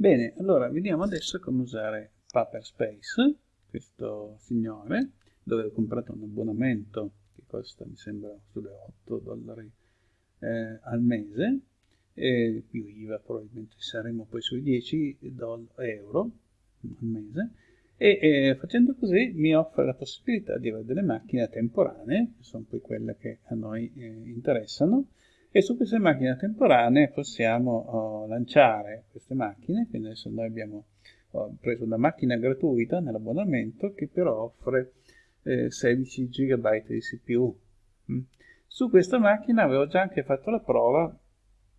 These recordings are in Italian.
Bene, allora vediamo adesso come usare Paperspace, questo signore, dove ho comprato un abbonamento che costa, mi sembra, sulle 8 dollari eh, al mese, e più IVA probabilmente saremo poi sui 10 euro al mese, e eh, facendo così mi offre la possibilità di avere delle macchine temporanee, che sono poi quelle che a noi eh, interessano, e su queste macchine temporanee possiamo oh, lanciare queste macchine, quindi adesso noi abbiamo ho preso una macchina gratuita nell'abbonamento che però offre eh, 16 GB di CPU. Mm. Su questa macchina avevo già anche fatto la prova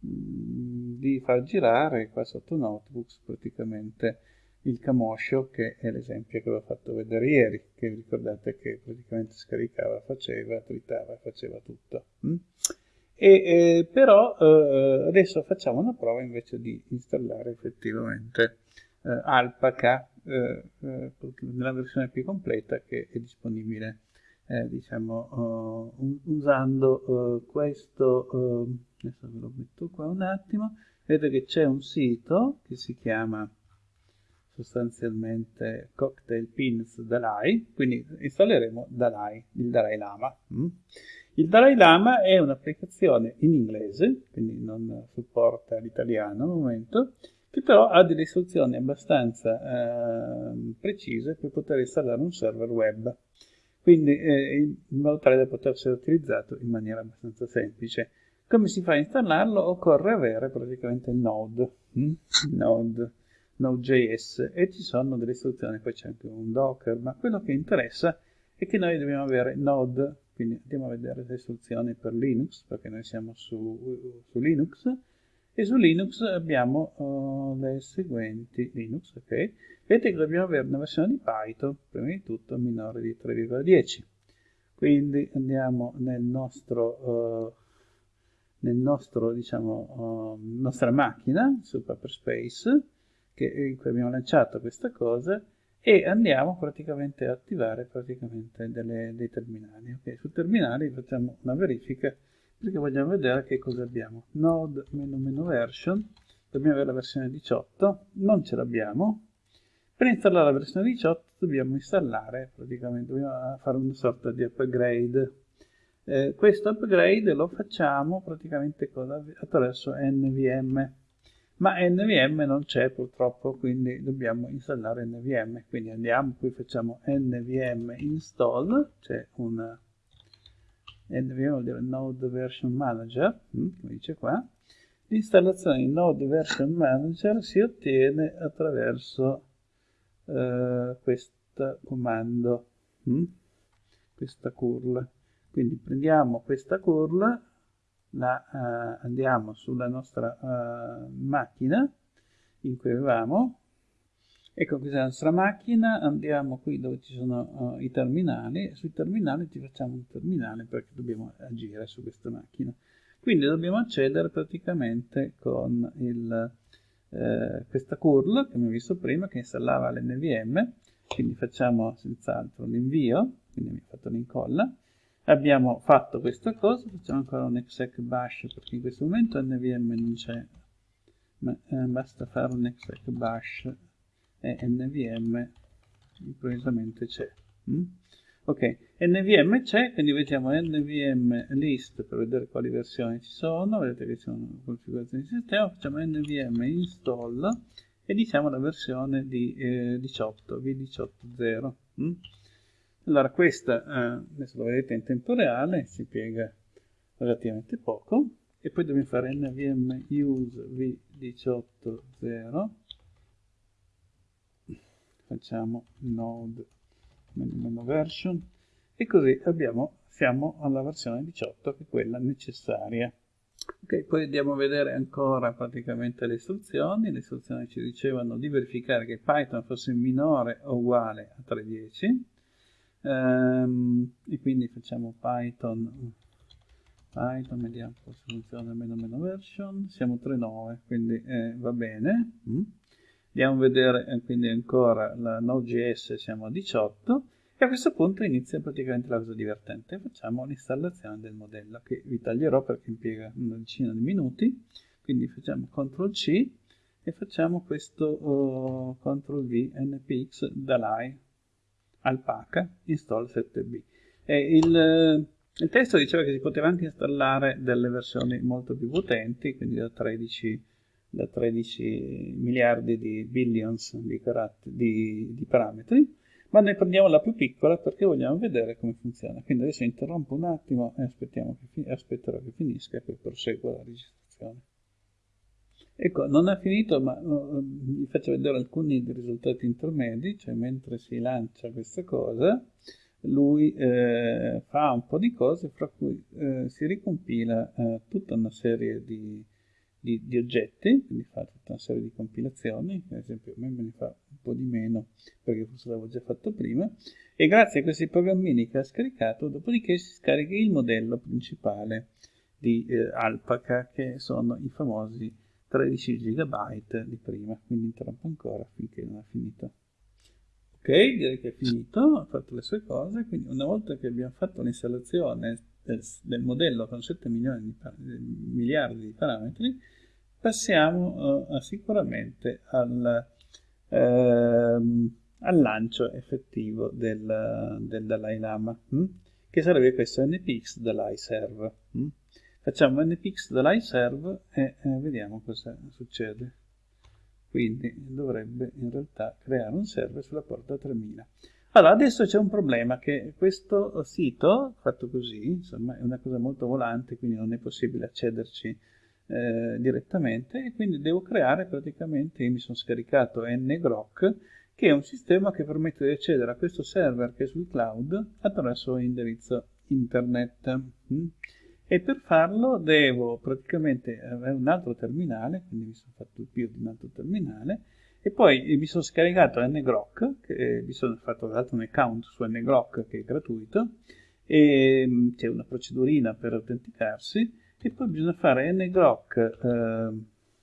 mm, di far girare qua sotto notebooks praticamente il Camoscio che è l'esempio che vi ho fatto vedere ieri che ricordate che praticamente scaricava, faceva, tritava, faceva tutto. Mm? E, eh, però eh, adesso facciamo una prova invece di installare effettivamente eh, Alpaca eh, eh, nella versione più completa che è disponibile eh, diciamo usando questo adesso ve lo metto qua un attimo vedete che c'è un sito che si chiama sostanzialmente Cocktail Pins Dalai, quindi installeremo Dalai, il Dalai Lama. Mm? Il Dalai Lama è un'applicazione in inglese, quindi non supporta l'italiano al momento, che però ha delle istruzioni abbastanza eh, precise per poter installare un server web, quindi eh, in modo tale da poter essere utilizzato in maniera abbastanza semplice. Come si fa a installarlo? Occorre avere praticamente il Node, mm? Node Node.js e ci sono delle istruzioni, poi c'è anche un Docker, ma quello che interessa è che noi dobbiamo avere Node, quindi andiamo a vedere le istruzioni per Linux, perché noi siamo su, su Linux, e su Linux abbiamo uh, le seguenti, Linux, ok, vedete che dobbiamo avere una versione di Python, prima di tutto minore di 3,10, quindi andiamo nel nostro... Uh, nel nostro, diciamo, uh, nostra macchina su Paperspace che, in cui abbiamo lanciato questa cosa e andiamo praticamente a attivare praticamente delle, dei terminali. Okay, sul terminale facciamo una verifica perché vogliamo vedere che cosa abbiamo. Node meno meno version, dobbiamo avere la versione 18, non ce l'abbiamo. Per installare la versione 18 dobbiamo installare, praticamente dobbiamo fare una sorta di upgrade. Eh, questo upgrade lo facciamo praticamente attraverso NVM ma NVM non c'è purtroppo quindi dobbiamo installare NVM quindi andiamo qui facciamo NVM install c'è un NVM vuol dire Node Version Manager hm, come dice qua. L'installazione di Node Version Manager si ottiene attraverso eh, questo comando hm, questa curl. Quindi prendiamo questa curl la, uh, andiamo sulla nostra uh, macchina in cui avevamo. Ecco questa è la nostra macchina andiamo qui dove ci sono uh, i terminali. Sui terminali ci facciamo un terminale perché dobbiamo agire su questa macchina. Quindi dobbiamo accedere praticamente con il, questa curl che abbiamo visto prima che installava l'NVM quindi facciamo senz'altro l'invio quindi ha fatto l'incolla abbiamo fatto questa cosa facciamo ancora un exec bash perché in questo momento nvm non c'è ma eh, basta fare un exec bash e nvm improvvisamente c'è mm? ok nvm c'è quindi vediamo nvm list per vedere quali versioni ci sono vedete che ci sono configurazioni di sistema facciamo nvm install e diciamo la versione di eh, 18 v18.0 mm? Allora questa, eh, adesso lo vedete in tempo reale, si piega relativamente poco, e poi dobbiamo fare nvm use v18.0, facciamo node meno version, e così abbiamo, siamo alla versione 18, che è quella necessaria. Ok, poi andiamo a vedere ancora praticamente le istruzioni. Le istruzioni ci dicevano di verificare che Python fosse minore o uguale a 3.10 ehm, e quindi facciamo python. Python vediamo se funziona meno meno version. Siamo 3.9 quindi eh, va bene. Mm. andiamo a vedere eh, quindi ancora la node.js siamo a 18 e a questo punto inizia praticamente la cosa divertente. Facciamo l'installazione del modello che vi taglierò perché impiega una decina di minuti. Quindi facciamo CTRL C e facciamo questo uh, CTRL V npx dalai alpaca install 7b. E il, il testo diceva che si poteva anche installare delle versioni molto più potenti, quindi da 13, da 13 miliardi di billions di, di, di parametri, ma noi prendiamo la più piccola perché vogliamo vedere come funziona. Quindi adesso interrompo un attimo e che aspetterò che finisca e poi proseguo la registrazione. Ecco, non è finito, ma vi faccio vedere alcuni risultati intermedi, cioè mentre si lancia questa cosa, lui eh, fa un po' di cose, fra cui eh, si ricompila eh, tutta una serie di di, di, oggetti, quindi fa tutta una serie di compilazioni, per esempio a me me ne fa un po' di meno perché forse l'avevo già fatto prima, e grazie a questi programmini che ha scaricato, dopodiché si scarica il modello principale di eh, Alpaca, che sono i famosi 13 GB di prima, quindi interrompo ancora finché non ha finito. Ok, direi che è finito, ha fatto le sue cose, quindi una volta che abbiamo fatto l'installazione del, del modello con 7 milioni di miliardi di parametri, passiamo uh, sicuramente al, uh, al, lancio effettivo del, del Dalai Lama, hm? che sarebbe questo npx Dalai Serve. Hm? Facciamo npx Dalai Serve e eh, vediamo cosa succede. Quindi dovrebbe in realtà creare un server sulla porta 3000. Allora, adesso c'è un problema che questo sito, fatto così, insomma, è una cosa molto volante, quindi non è possibile accederci eh, direttamente, e quindi devo creare praticamente, io mi sono scaricato ngrok, che è un sistema che permette di accedere a questo server che è sul cloud attraverso indirizzo internet. Mm? E per farlo devo praticamente avere un altro terminale, quindi mi sono fatto il più di un altro terminale, e poi mi sono scaricato ngrok, che mi sono fatto tra un account su ngrok che è gratuito, e mm, c'è una procedurina per autenticarsi, e poi bisogna fare ngrok,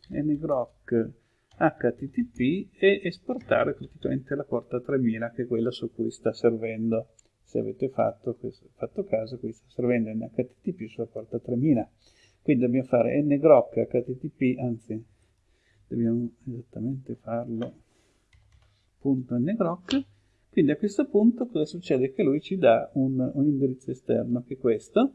eh, ngrok http e esportare praticamente la porta 3000 che è quella su cui sta servendo se avete fatto, questo, fatto caso qui sta servendo in http sulla porta 3000 quindi dobbiamo fare ngrok http anzi dobbiamo esattamente farlo punto ngrok quindi a questo punto cosa succede? che lui ci dà un, un indirizzo esterno che è questo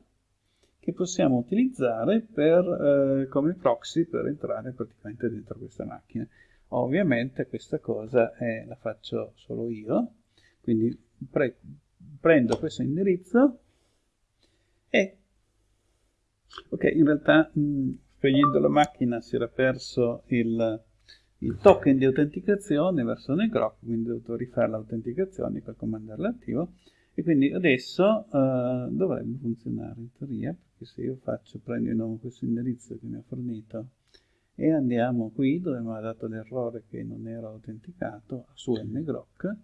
che possiamo utilizzare per, eh, come proxy per entrare praticamente dentro questa macchina. Ovviamente questa cosa è, la faccio solo io quindi prendo questo indirizzo e ok in realtà mh, spegnendo la macchina si era perso il, il token di autenticazione verso Negrok, quindi ho dovuto rifare l'autenticazione per comandarlo attivo e quindi adesso uh, dovrebbe funzionare in teoria perché se io faccio, prendo di nuovo questo indirizzo che mi ha fornito e andiamo qui dove mi ha dato l'errore che non ero autenticato su ngrok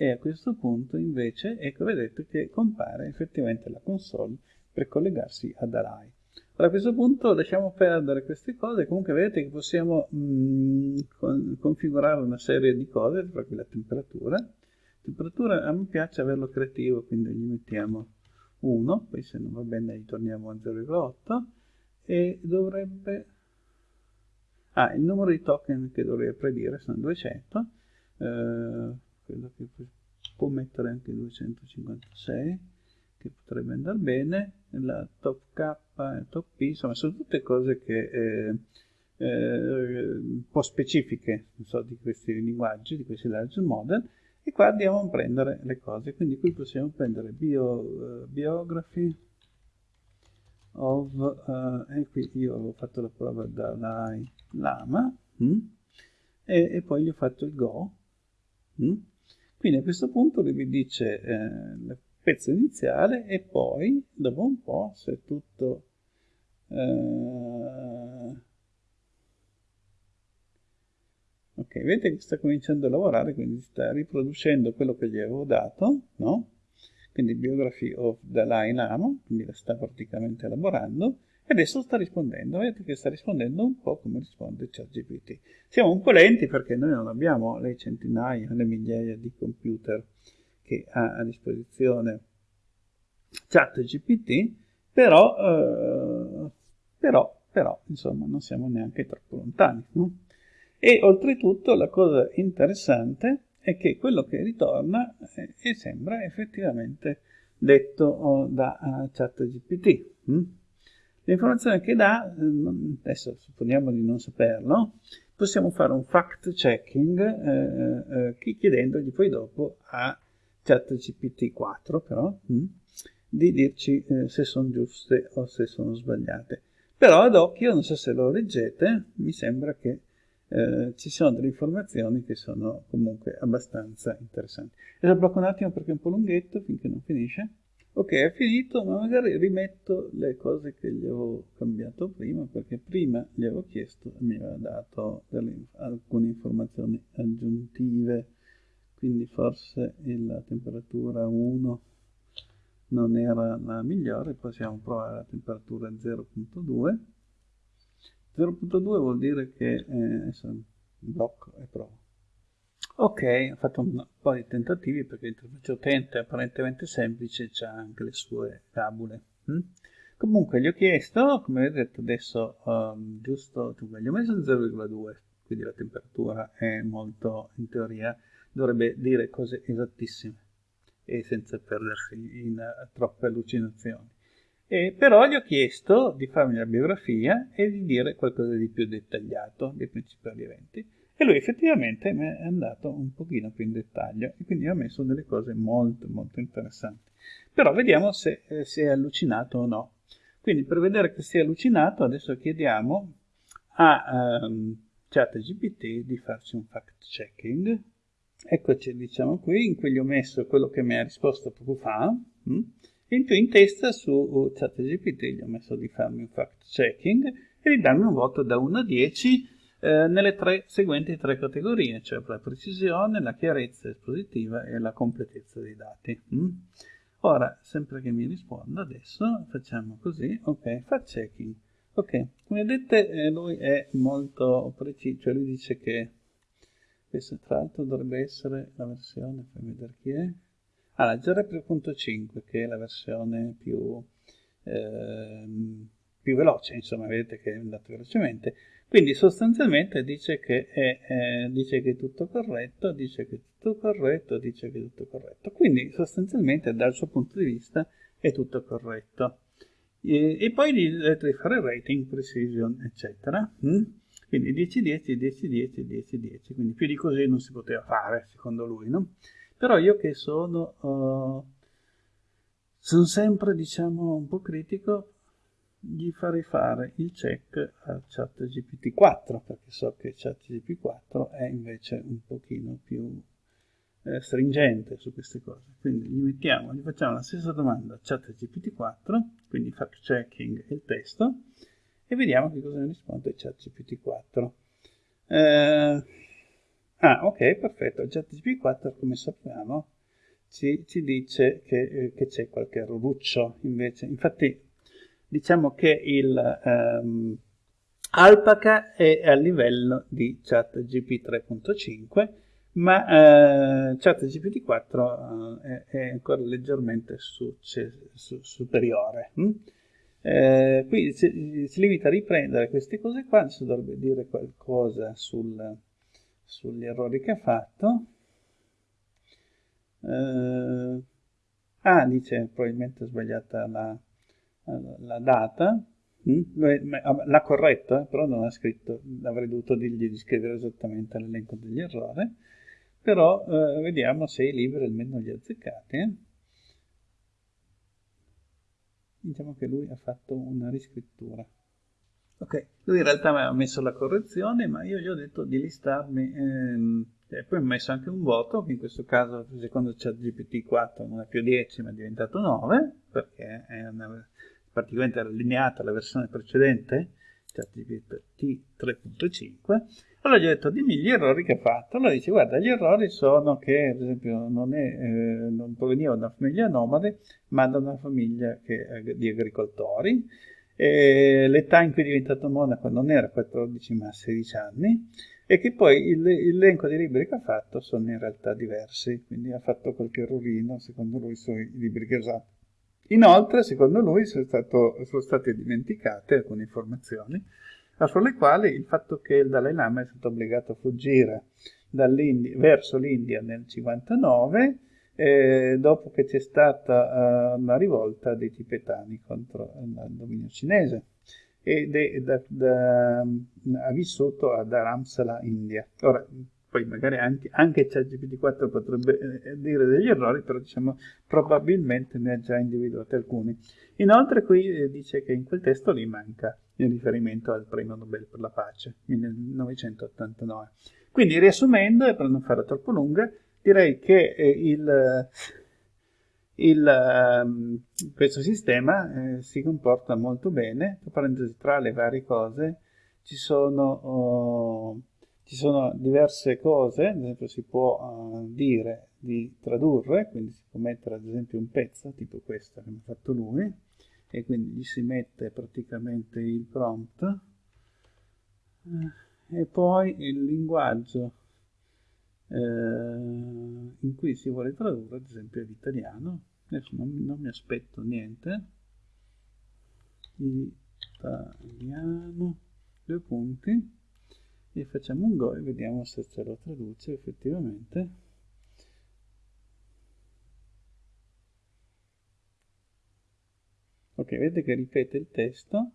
e a questo punto invece ecco vedete che compare effettivamente la console per collegarsi ad Alai a questo punto lasciamo perdere queste cose, comunque vedete che possiamo mh, mm, con, configurare una serie di cose, tra cui la temperatura. Temperatura a me piace averlo creativo, quindi gli mettiamo 1, poi se non va bene gli torniamo a 0,8 e dovrebbe... Ah, il numero di token che dovrebbe predire sono 200, eh, credo che può mettere anche 256 che potrebbe andare bene, la top K top P, insomma sono tutte cose che eh, eh, un po' specifiche so, di questi linguaggi, di questi large model, e qua andiamo a prendere le cose, quindi qui possiamo prendere bio, uh, biography of, uh, e qui io avevo fatto la prova da Lama, mm, e, e, poi gli ho fatto il Go, mm. Quindi a questo punto lui mi dice eh, pezzo iniziale e poi dopo un po' se tutto eh... ok vedete che sta cominciando a lavorare quindi sta riproducendo quello che gli avevo dato no? quindi biography of Dalai Lama quindi la sta praticamente elaborando adesso sta rispondendo vedete che sta rispondendo un po' come risponde ChatGPT siamo un po' lenti perché noi non abbiamo le centinaia le migliaia di computer che ha a disposizione ChatGPT, però, eh, però, però, insomma, non siamo neanche troppo lontani. No? E oltretutto la cosa interessante è che quello che ritorna eh, sembra effettivamente detto oh, da uh, ChatGPT. Hm? L'informazione che dà, eh, adesso supponiamo di non saperlo, possiamo fare un fact checking eh, eh, chiedendogli poi dopo a ChatGPT 4 però hm? di dirci eh, se sono giuste o se sono sbagliate. Però ad occhio, non so se lo leggete, mi sembra che eh, ci sono delle informazioni che sono comunque abbastanza interessanti. E blocco un attimo perché è un po' lunghetto finché non finisce. Ok, è finito, ma magari rimetto le cose che gli avevo cambiato prima, perché prima gli avevo chiesto e mi aveva dato delle, alcune informazioni aggiuntive, quindi forse la temperatura 1 non era la migliore, possiamo provare la temperatura 0.2 0.2 vuol dire che eh, blocco e provo. Ok, ho fatto un po' di tentativi perché l'interfaccia utente è apparentemente semplice, ha anche le sue tabule. Hm? Comunque gli ho chiesto, come vedete adesso, um, giusto, gli ho messo 0,2, quindi la temperatura è molto, in teoria, dovrebbe dire cose esattissime e senza perdersi in uh, troppe allucinazioni. E però gli ho chiesto di farmi la biografia e di dire qualcosa di più dettagliato dei principali eventi. E lui effettivamente è andato un pochino più in dettaglio e quindi ha messo delle cose molto molto interessanti. Però vediamo se eh, si è allucinato o no. Quindi per vedere che si è allucinato adesso chiediamo a um, ChatGPT di farci un fact checking. Eccoci diciamo qui, in cui gli ho messo quello che mi ha risposto poco fa. Hm? in più in testa su ChatGPT gli ho messo di farmi un fact checking e di darmi un voto da 1 a 10 eh, nelle tre seguenti tre categorie, cioè la precisione, la chiarezza espositiva e la completezza dei dati. Mm? Ora, sempre che mi risponda adesso, facciamo così, ok, fact checking. Ok, come vedete eh, lui è molto preciso, cioè lui dice che questo tra l'altro dovrebbe essere la versione, fammi vedere chi è, Ah, la 0.5 che è la versione più, eh, più veloce, insomma, vedete che è andato velocemente. Quindi sostanzialmente dice che, è, eh, dice che è tutto corretto, dice che è tutto corretto, dice che è tutto corretto. Quindi sostanzialmente dal suo punto di vista è tutto corretto. E, e poi dovete fare rating, precision, eccetera. Mm? Quindi 10, 10, 10, 10, 10, 10. Quindi più di così non si poteva fare, secondo lui, no? Però io che sono, uh, sono sempre, diciamo, un po' critico, gli farei fare il check a ChatGPT 4, perché so che ChatGPT 4 è invece un pochino più eh, stringente su queste cose. Quindi gli mettiamo, gli facciamo la stessa domanda a ChatGPT 4, quindi fact checking il testo, e vediamo che cosa ne risponde ChatGPT 4. Eh, Ah, ok, perfetto. ChatGPT 4, come sappiamo, ci, ci dice che, eh, che c'è qualche errorruccio invece. Infatti, diciamo che il um, Alpaca è a livello di ChatGPT 3.5, ma uh, ChatGPT 4 uh, è, ancora leggermente su, su, superiore. Hm? Eh, qui si, si, limita a riprendere queste cose qua, adesso dovrebbe dire qualcosa sul sugli errori che ha fatto. Eh, ah, dice probabilmente sbagliata la, la data. Mm? L'ha corretto, eh, però non ha scritto, avrei dovuto dirgli di scrivere esattamente l'elenco degli errori. Però eh, vediamo se i libri almeno li ha azzeccati. Eh. Diciamo che lui ha fatto una riscrittura. Ok, lui in realtà mi aveva messo la correzione, ma io gli ho detto di listarmi, ehm, e poi ho messo anche un voto, che in questo caso secondo ChatGPT 4 non è più 10 ma è diventato 9, perché è una, praticamente allineata alla versione precedente, ChatGPT 3.5. Allora gli ho detto dimmi gli errori che ha fatto. Allora dice guarda gli errori sono che ad esempio non, è, eh, non proveniva da una famiglia nomade ma da una famiglia che, di agricoltori l'età in cui è diventato monaco non era 14 ma 16 anni e che poi l'elenco dei libri che ha fatto sono in realtà diversi, quindi ha fatto qualche errorino secondo lui sui libri che ha usato. Inoltre, secondo lui, sono, stato, sono state dimenticate alcune informazioni, fra le quali il fatto che il Dalai Lama è stato obbligato a fuggire verso l'India nel 59 eh, dopo che c'è stata uh, una rivolta dei tibetani contro il dominio cinese ed è da, da, ha vissuto a Dharamsala, India. Ora, poi magari anche, anche ChatGPT4 potrebbe eh, dire degli errori, però diciamo probabilmente ne ha già individuati alcuni. Inoltre qui eh, dice che in quel testo lì manca il riferimento al premio Nobel per la pace, 1989. Quindi riassumendo, e per non fare troppo lunga, direi che eh, il, il, um, questo sistema eh, si comporta molto bene, tra le varie cose ci sono... Oh, ci sono diverse cose, ad esempio si può uh, dire di tradurre, quindi si può mettere ad esempio un pezzo, tipo questo che mi ha fatto lui, e quindi gli si mette praticamente il prompt, eh, e poi il linguaggio eh, in cui si vuole tradurre, ad esempio l'italiano, adesso non, non mi aspetto niente, italiano, due punti, e facciamo un go e vediamo se ce lo traduce effettivamente. Ok vedete che ripete il testo.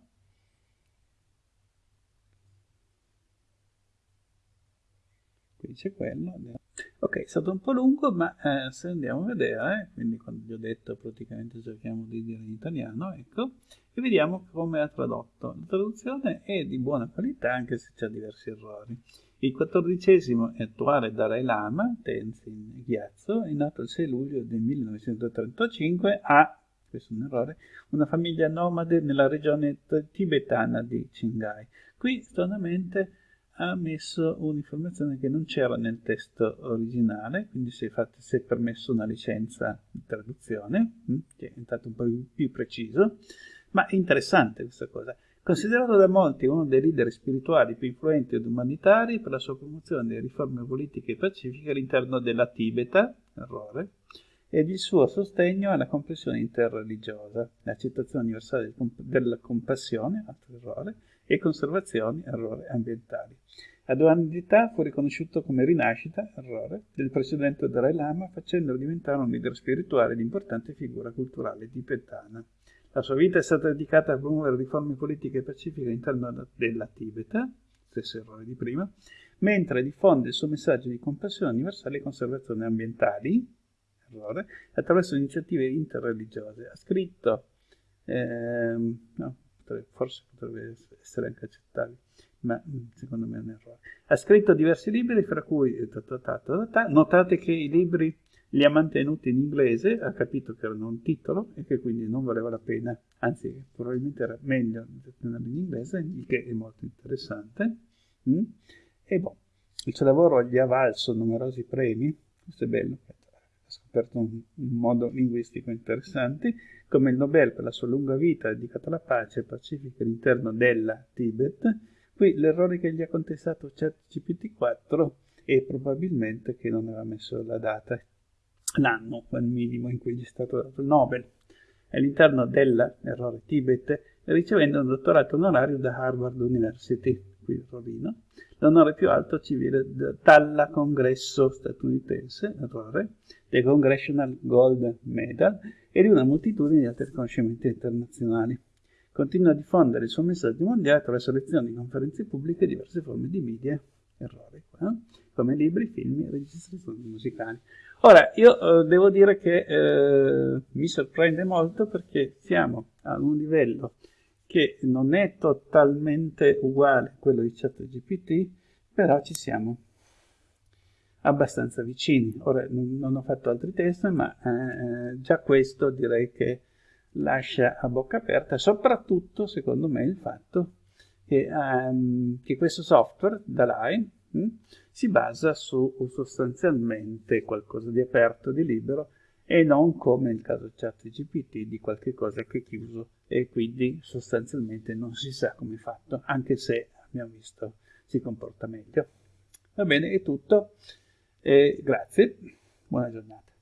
Qui c'è quello ok è stato un po' lungo ma eh, se andiamo a vedere quindi quando vi ho detto praticamente cerchiamo di dire in italiano ecco e vediamo come ha tradotto la traduzione è di buona qualità anche se c'è diversi errori il quattordicesimo e attuale Dalai Lama, Tenzin Gyatso, è nato il 6 luglio del 1935 a, questo è un errore, una famiglia nomade nella regione tibetana di Qinghai. Qui, stranamente, ha messo un'informazione che non c'era nel testo originale, quindi si è, fatto, si è permesso una licenza di traduzione, hm, che è diventato un po' più preciso, ma è interessante questa cosa. Considerato da molti uno dei leader spirituali più influenti ed umanitari per la sua promozione delle riforme politiche e pacifiche all'interno della Tibeta, errore, ed il suo sostegno alla comprensione interreligiosa, l'accettazione universale della compassione, altro errore, e conservazione, errore, ambientali. A due anni di età fu riconosciuto come rinascita, errore, del precedente Dalai Lama, facendolo diventare un leader spirituale di importante figura culturale tibetana. La sua vita è stata dedicata a promuovere riforme politiche e pacifiche all'interno della Tibeta, stesso errore di prima, mentre diffonde il suo messaggio di compassione universale e conservazione ambientali, errore, attraverso iniziative interreligiose. Ha scritto, ehm, no, forse potrebbe essere anche accettabile, ma mm, secondo me è un errore. Ha scritto diversi libri, fra cui notate che i libri li ha mantenuti in inglese, ha capito che erano un titolo e che quindi non valeva la pena, anzi probabilmente era meglio tenerli in inglese, il che è molto interessante. Mm? E boh, il suo lavoro gli ha valso numerosi premi, questo è bello, scoperto un modo linguistico interessante, come il Nobel per la sua lunga vita dedicato alla pace pacifica all'interno della Tibet. Qui l'errore che gli ha contestato ChatGPT4 è probabilmente che non aveva messo la data l'anno al minimo in cui gli è stato dato il Nobel all'interno dell'errore Tibet ricevendo un dottorato onorario da Harvard University qui Rovino l'onore più alto civile dalla congresso statunitense errore del Congressional Gold Medal e di una moltitudine di altri riconoscimenti internazionali. Continua a diffondere il suo messaggio mondiale attraverso lezioni, conferenze pubbliche e diverse forme di media. Errore qua, come libri, film e registrazioni musicali. Ora, io eh, devo dire che eh, mi sorprende molto perché siamo a un livello che non è totalmente uguale a quello di ChatGPT, però ci siamo abbastanza vicini. Ora, non, ho fatto altri test, ma eh, già questo direi che lascia a bocca aperta, soprattutto, secondo me, il fatto che, um, che questo software, Dalai, mh, si basa su sostanzialmente qualcosa di aperto, di libero, e non come nel caso ChatGPT di qualche cosa che è chiuso e quindi sostanzialmente non si sa come è fatto, anche se abbiamo visto si comporta meglio. Va bene, è tutto. E grazie, buona giornata.